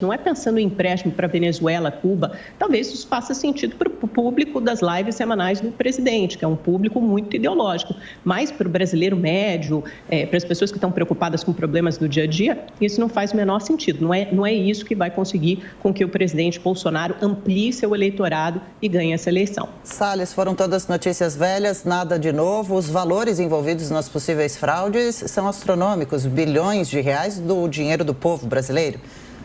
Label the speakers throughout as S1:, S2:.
S1: Não é pensando em empréstimo para Venezuela, Cuba. Talvez isso faça sentido para o público das lives semanais do presidente, que é um público muito ideológico. Mas para o brasileiro médio, é, para as pessoas que estão preocupadas com problemas do dia a dia, isso não faz o menor sentido. Não é, não é isso que vai conseguir com que o presidente Bolsonaro amplie seu eleitorado e ganhe essa eleição.
S2: Salles, foram todas notícias velhas, nada de novo. Os valores envolvidos nas possíveis fraudes são astronômicos, bilhões de reais do dinheiro do povo brasileiro.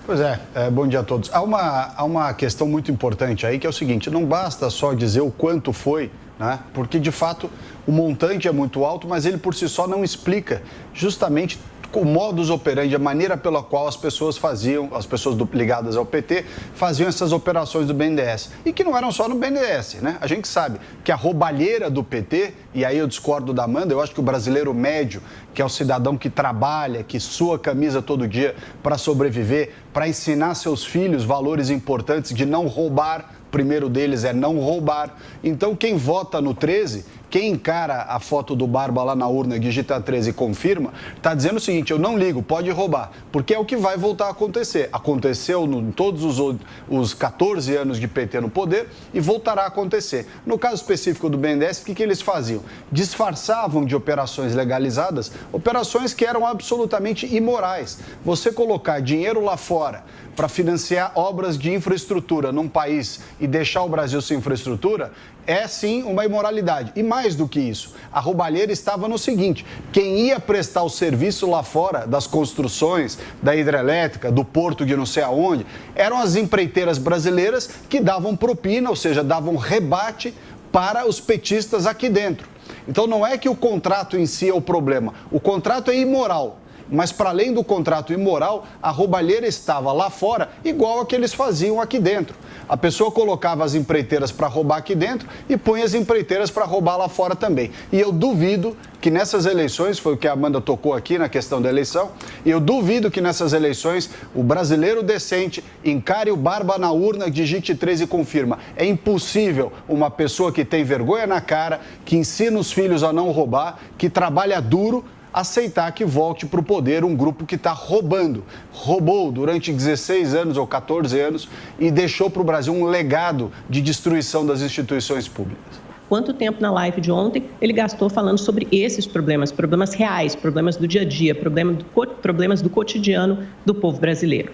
S3: Pois é, é, bom dia a todos. Há uma, há uma questão muito importante aí que é o seguinte: não basta só dizer o quanto foi, né? porque de fato o montante é muito alto, mas ele por si só não explica justamente o modus operandi, a maneira pela qual as pessoas faziam, as pessoas do, ligadas ao PT, faziam essas operações do BNDES. E que não eram só no BNDES, né? A gente sabe que a roubalheira do PT, e aí eu discordo da Amanda, eu acho que o brasileiro médio, que é o cidadão que trabalha, que sua camisa todo dia para sobreviver, para ensinar seus filhos valores importantes de não roubar, primeiro deles é não roubar. Então, quem vota no 13, quem encara a foto do Barba lá na urna, digita 13 e confirma, está dizendo o seguinte: eu não ligo, pode roubar, porque é o que vai voltar a acontecer. Aconteceu em todos os, os 14 anos de PT no poder e voltará a acontecer. No caso específico do BNDES, o que, que eles faziam? Disfarçavam de operações legalizadas operações que eram absolutamente imorais. Você colocar dinheiro lá fora para financiar obras de infraestrutura num país e deixar o Brasil sem infraestrutura é sim uma imoralidade. E mais do que isso, a roubalheira estava no seguinte: quem ia prestar o serviço lá fora das construções, da hidrelétrica, do porto de não sei aonde, eram as empreiteiras brasileiras que davam propina, ou seja, davam rebate para os petistas aqui dentro. Então não é que o contrato em si é o problema, o contrato é imoral. Mas, para além do contrato imoral, a roubalheira estava lá fora, igual a que eles faziam aqui dentro. A pessoa colocava as empreiteiras para roubar aqui dentro e punha as empreiteiras para roubar lá fora também. E eu duvido que nessas eleições, foi o que a Amanda tocou aqui na questão da eleição, e eu duvido que nessas eleições o brasileiro decente encare o barba na urna, digite 13 e confirma. É impossível uma pessoa que tem vergonha na cara, que ensina os filhos a não roubar, que trabalha duro, aceitar que volte para o poder um grupo que está roubando. Roubou durante 16 anos ou 14 anos e deixou para o Brasil um legado de destruição das instituições públicas
S1: quanto tempo na live de ontem ele gastou falando sobre esses problemas, problemas reais, problemas do dia a dia, problemas do, cotidiano do povo brasileiro.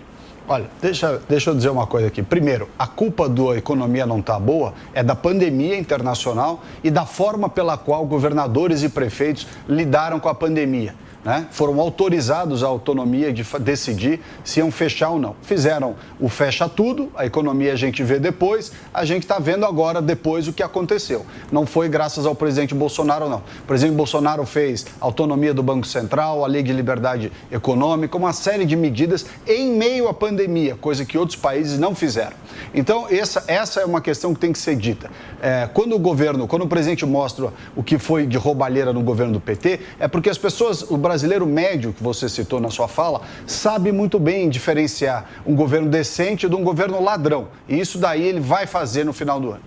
S3: Olha, deixa, deixa eu dizer uma coisa aqui. Primeiro, a culpa da economia não estar tá boa é da pandemia internacional e da forma pela qual governadores e prefeitos lidaram com a pandemia né, foram autorizados a autonomia de decidir se iam fechar ou não. Fizeram o fecha tudo, a economia a gente vê depois, a gente está vendo agora depois o que aconteceu. Não foi graças ao presidente Bolsonaro, não. O presidente Bolsonaro fez autonomia do Banco Central, a lei de liberdade econômica, uma série de medidas em meio à pandemia, coisa que outros países não fizeram. Então, essa, essa é uma questão que tem que ser dita. É, quando o governo, quando o presidente mostra o que foi de roubalheira no governo do PT, é porque as pessoas, o brasileiro médio, que você citou na sua fala, sabe muito bem diferenciar um governo decente de um governo ladrão. E isso daí ele vai fazer no final do ano.